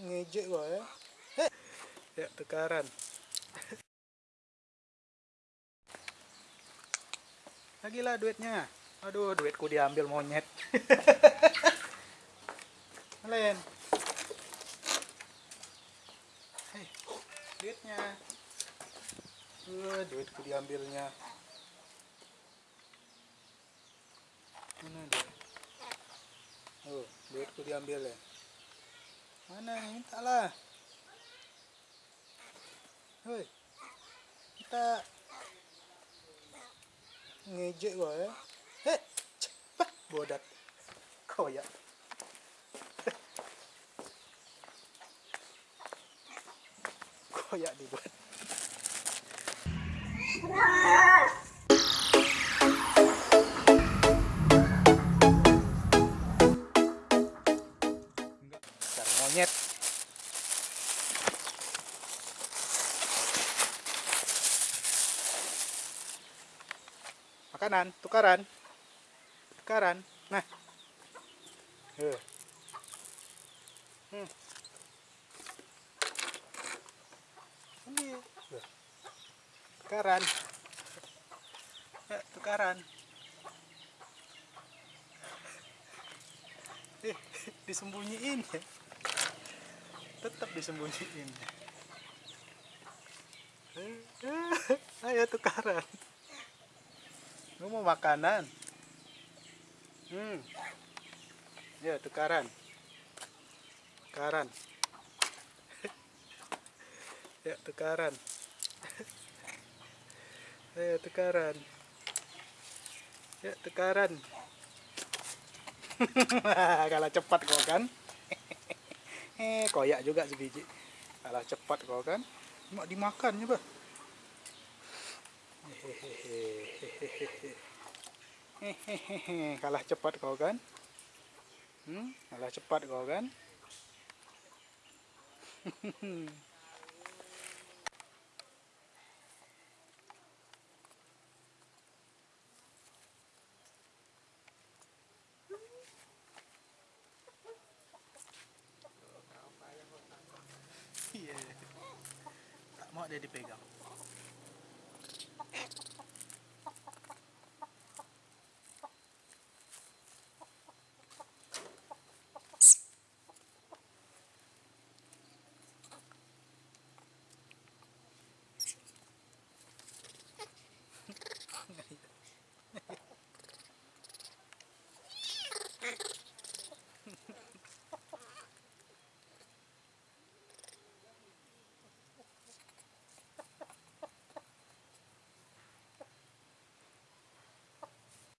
ngejek gua ya. Ya tukaran. Lagi lah duitnya. Aduh duitku diambil monyet. Hei, duitnya. Uh, duitku diambilnya. Mana dia? Oh duitku diambil ya mana minta lah Hoi minta ngejek gua ya eh cepat bodat Kau koyak koyak dibuat monyet makanan tukaran tukaran nah. Hmm. Tuh. Tukaran. Ya, tukaran. Disembunyiin ya. Tetap disembunyiin. Ayo tukaran. Lu mau makanan? Hmm. Ya, tukaran. Tukaran. Ya, tukaran. Ayo tukaran. Ya, tukaran. Kalah cepat kau kan? Eh, koyak juga sebiji. Kalah cepat kau kan? Mak dimakan coba. Hehehe. Kalah cepat kau kan? Hmm? Kalah cepat kau kan? dia pegar.